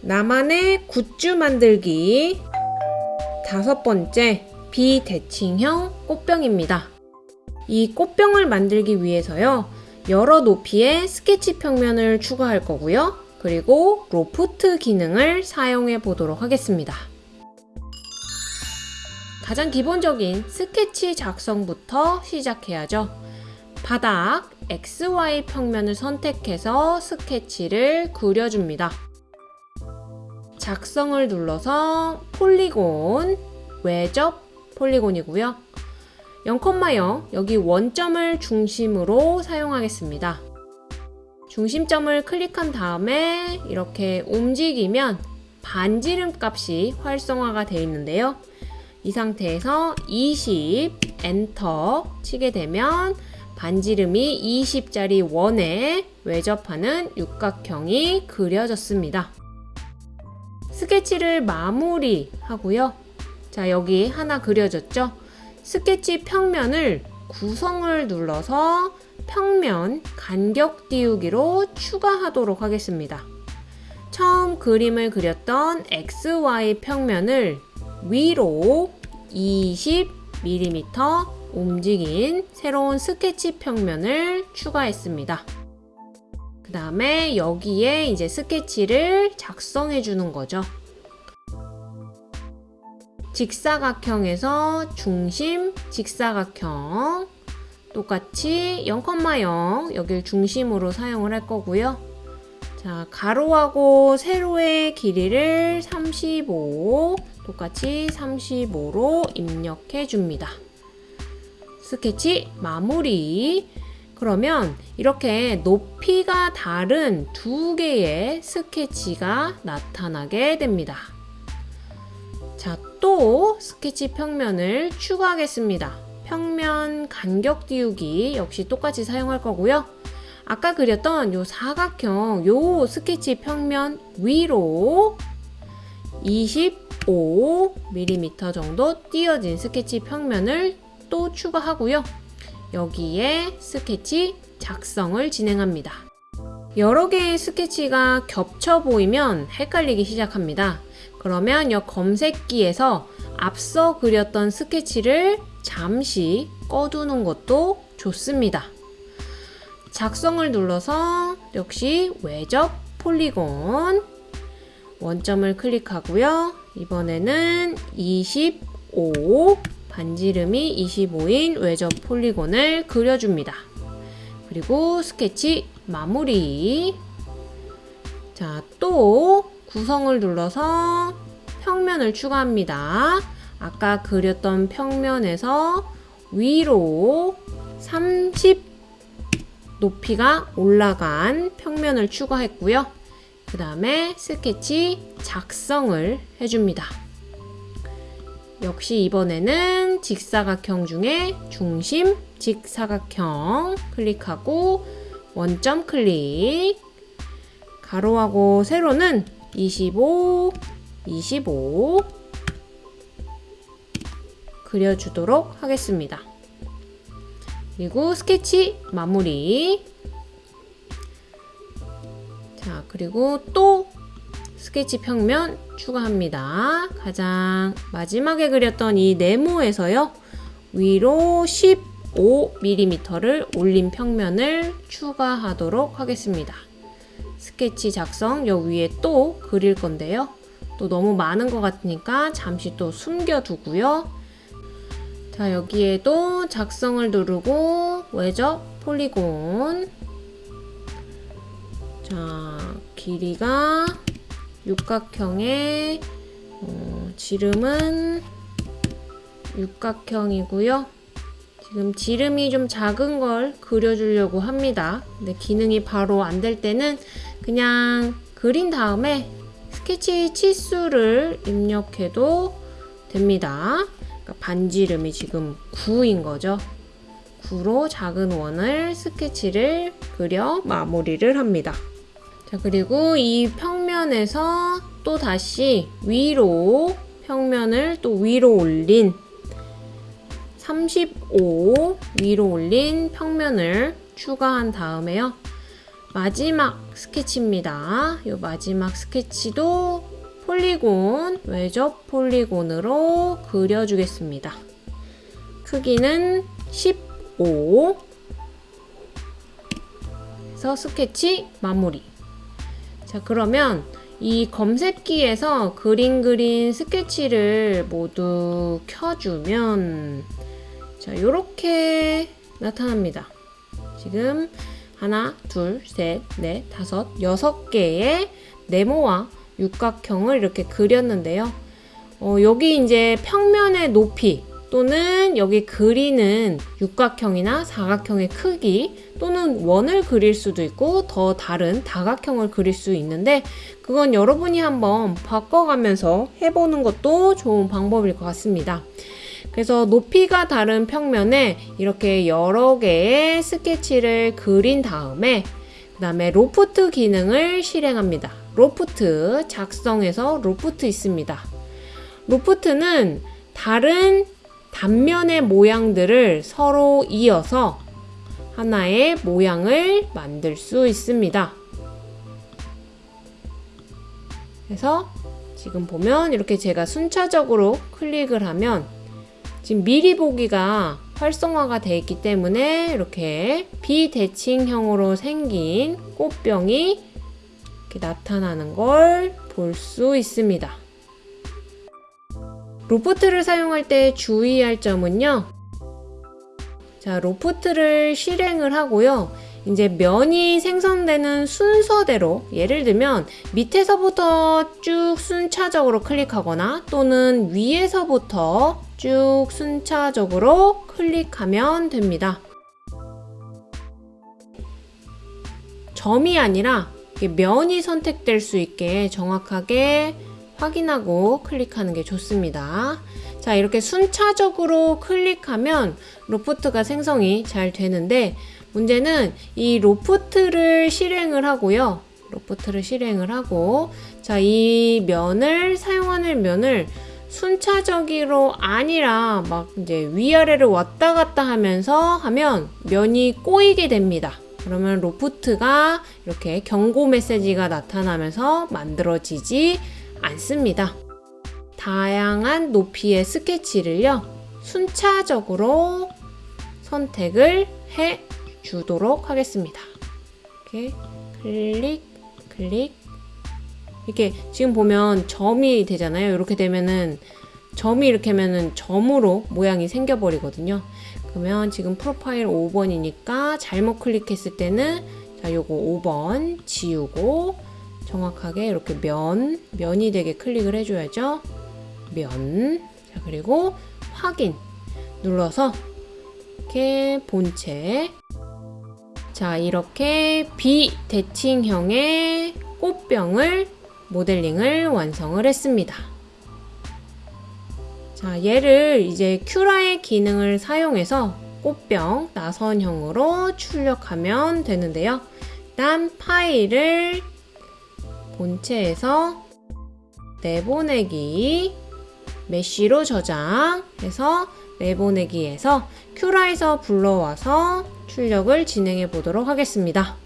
나만의 굿즈 만들기 다섯 번째 비대칭형 꽃병입니다. 이 꽃병을 만들기 위해서요. 여러 높이의 스케치 평면을 추가할 거고요. 그리고 로프트 기능을 사용해 보도록 하겠습니다. 가장 기본적인 스케치 작성부터 시작해야죠. 바닥 XY 평면을 선택해서 스케치를 그려줍니다. 작성을 눌러서 폴리곤, 외접 폴리곤이고요. 0,0 여기 원점을 중심으로 사용하겠습니다. 중심점을 클릭한 다음에 이렇게 움직이면 반지름 값이 활성화가 되어 있는데요. 이 상태에서 20 엔터 치게 되면 반지름이 20짜리 원에 외접하는 육각형이 그려졌습니다. 스케치를 마무리하고요. 자, 여기 하나 그려졌죠? 스케치 평면을 구성을 눌러서 평면 간격 띄우기로 추가하도록 하겠습니다. 처음 그림을 그렸던 XY 평면을 위로 20mm 움직인 새로운 스케치 평면을 추가했습니다. 그 다음에 여기에 이제 스케치를 작성해 주는 거죠. 직사각형에서 중심 직사각형 똑같이 0,0 여길 중심으로 사용을 할 거고요. 자, 가로하고 세로의 길이를 35 똑같이 35로 입력해 줍니다. 스케치 마무리 그러면 이렇게 높이가 다른 두 개의 스케치가 나타나게 됩니다. 자, 또 스케치 평면을 추가하겠습니다. 평면 간격 띄우기 역시 똑같이 사용할 거고요. 아까 그렸던 요 사각형 요 스케치 평면 위로 25mm 정도 띄어진 스케치 평면을 또 추가하고요. 여기에 스케치 작성을 진행합니다. 여러 개의 스케치가 겹쳐 보이면 헷갈리기 시작합니다. 그러면 이 검색기에서 앞서 그렸던 스케치를 잠시 꺼두는 것도 좋습니다. 작성을 눌러서 역시 외접 폴리곤 원점을 클릭하고요. 이번에는 25 반지름이 25인 외접 폴리곤을 그려줍니다. 그리고 스케치 마무리 자, 또 구성을 눌러서 평면을 추가합니다. 아까 그렸던 평면에서 위로 30 높이가 올라간 평면을 추가했고요. 그 다음에 스케치 작성을 해줍니다. 역시 이번에는 직사각형 중에 중심 직사각형 클릭하고 원점 클릭 가로하고 세로는 25, 25 그려주도록 하겠습니다. 그리고 스케치 마무리 자 그리고 또 스케치 평면 추가합니다. 가장 마지막에 그렸던 이 네모에서요. 위로 15mm를 올린 평면을 추가하도록 하겠습니다. 스케치 작성 여 위에 또 그릴 건데요. 또 너무 많은 것 같으니까 잠시 또 숨겨두고요. 자 여기에도 작성을 누르고 외접 폴리곤 자 길이가 육각형의 어, 지름은 육각형이고요. 지금 지름이 좀 작은 걸 그려주려고 합니다. 근데 기능이 바로 안 될 때는 그냥 그린 다음에 스케치 치수를 입력해도 됩니다. 그러니까 반지름이 지금 9인 거죠. 9로 작은 원을 스케치를 그려 마무리를 합니다. 자 그리고 이 평면에서 또 다시 위로 평면을 또 위로 올린 35 위로 올린 평면을 추가한 다음에요. 마지막 스케치입니다. 이 마지막 스케치도 polygon, 외접 polygon으로 그려주겠습니다. 크기는 15 그래서 스케치 마무리 자 그러면 이 검색기에서 그린 그린 스케치를 모두 켜주면 자 이렇게 나타납니다 지금 하나 둘셋넷 다섯 여섯 개의 네모와 육각형을 이렇게 그렸는데요 어, 여기 이제 평면의 높이 또는 여기 그리는 육각형이나 사각형의 크기 또는 원을 그릴 수도 있고 더 다른 다각형을 그릴 수 있는데 그건 여러분이 한번 바꿔가면서 해보는 것도 좋은 방법일 것 같습니다. 그래서 높이가 다른 평면에 이렇게 여러 개의 스케치를 그린 다음에 그 다음에 로프트 기능을 실행합니다. 로프트 작성해서 로프트 있습니다. 로프트는 다른 단면의 모양들을 서로 이어서 하나의 모양을 만들 수 있습니다. 그래서 지금 보면 이렇게 제가 순차적으로 클릭을 하면 지금 미리 보기가 활성화가 되어 있기 때문에 이렇게 비대칭형으로 생긴 꽃병이 이렇게 나타나는 걸 볼 수 있습니다. 로프트를 사용할 때 주의할 점은요. 자, 로프트를 실행을 하고요. 이제 면이 생성되는 순서대로 예를 들면 밑에서부터 쭉 순차적으로 클릭하거나 또는 위에서부터 쭉 순차적으로 클릭하면 됩니다. 점이 아니라 면이 선택될 수 있게 정확하게 확인하고 클릭하는 게 좋습니다. 자, 이렇게 순차적으로 클릭하면 로프트가 생성이 잘 되는데 문제는 이 로프트를 실행을 하고요. 로프트를 실행을 하고 자, 이 면을 사용하는 면을 순차적으로 아니라 막 이제 위아래를 왔다 갔다 하면서 하면 면이 꼬이게 됩니다. 그러면 로프트가 이렇게 경고 메시지가 나타나면서 만들어지지 않습니다. 다양한 높이의 스케치를요, 순차적으로 선택을 해 주도록 하겠습니다. 이렇게 클릭, 클릭. 이렇게 지금 보면 점이 되잖아요. 이렇게 되면은 점이 이렇게 하면은 점으로 모양이 생겨버리거든요. 그러면 지금 프로파일 5번이니까 잘못 클릭했을 때는 자, 요거 5번 지우고 정확하게 이렇게 면, 면이 되게 클릭을 해줘야죠. 면. 자, 그리고 확인 눌러서 이렇게 본체. 자, 이렇게 비대칭형의 꽃병을 모델링을 완성을 했습니다. 자, 얘를 이제 큐라의 기능을 사용해서 꽃병 나선형으로 출력하면 되는데요. 일단 파일을 본체에서 내보내기 메쉬로 저장해서 내보내기에서 큐라에서 불러와서 출력을 진행해 보도록 하겠습니다.